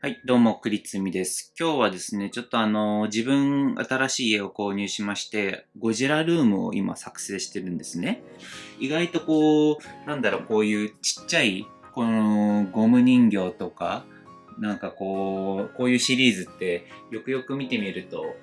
はい、どうも、くりつみです。今日はですね、ちょっとあの、自分、新しい家を購入しまして、ゴジラルームを今作成してるんですね。意外とこう、なんだろう、こういうちっちゃい、このゴム人形とか、なんかこう、こういうシリーズって、よくよく見てみると、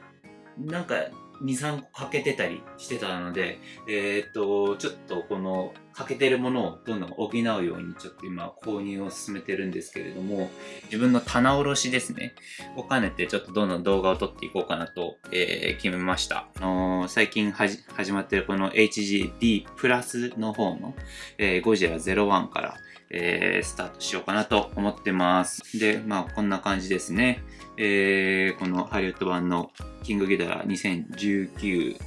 なんか、2、3個欠けてたりしてたので、えーっと、ちょっとこの欠けてるものをどんどん補うようにちょっと今購入を進めてるんですけれども、自分の棚卸しですね、を兼ねてちょっとどんどん動画を撮っていこうかなと、えー決めました。あのー最近始まってるこの HGD プラスの方の、えーゴジラ01から、えースタートしようかなと思ってます。で、まあこんな感じですね。えーこのハリウッド版のキングギドラ2019。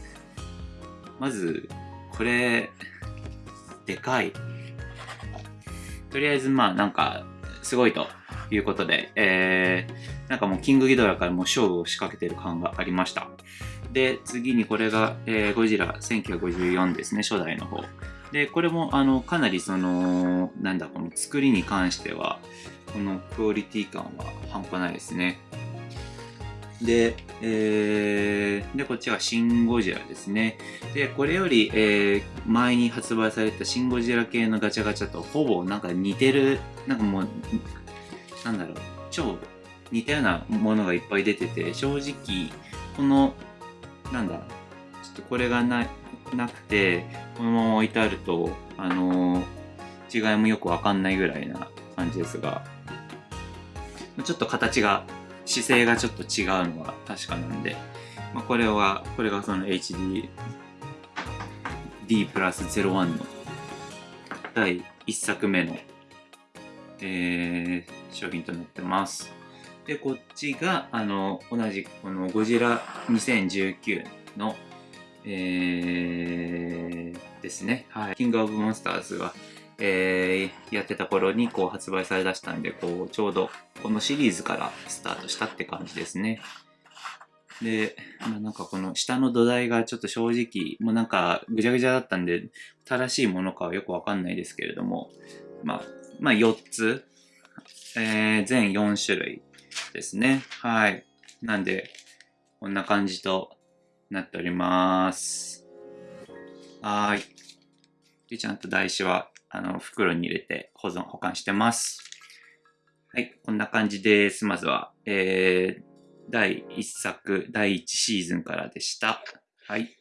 まず、これ、でかい。とりあえず、まあ、なんか、すごいということで、えー、なんかもう、キングギドラからもう勝負を仕掛けてる感がありました。で、次にこれが、えーゴジラ1954ですね、初代の方。で、これも、あの、かなりその、なんだ、この作りに関しては、このクオリティ感は半端ないですね。で、えー、で、こっちはシン・ゴジラですね。で、これより、えー前に発売されたシン・ゴジラ系のガチャガチャとほぼなんか似てる、なんかもう、なんだろう、超似たようなものがいっぱい出てて、正直、この、なんだ、ちょっとこれがななくて、このまま置いてあると、あのー違いもよくわかんないぐらいな感じですが、ちょっと形が、姿勢がちょっと違うのは確かなんで、まあ、これは、これがその HD D プラス01の第1作目の、えー商品となってます。で、こっちが、あの、同じこのゴジラ2019の、えーですね。はい。キングオブモンスターズが、えーやってた頃にこう発売されだしたんで、こう、ちょうどこのシリーズからスタートしたって感じですね。で、まあ、なんかこの下の土台がちょっと正直、もうなんかぐちゃぐちゃだったんで、正しいものかはよくわかんないですけれども、まあ、まあ4つ、えー全4種類ですね。はい。なんで、こんな感じとなっております。はい。で、ちゃんと台紙は、あの、袋に入れて保存、保管してます。はい、こんな感じです。まずは、えー、第1作、第1シーズンからでした。はい。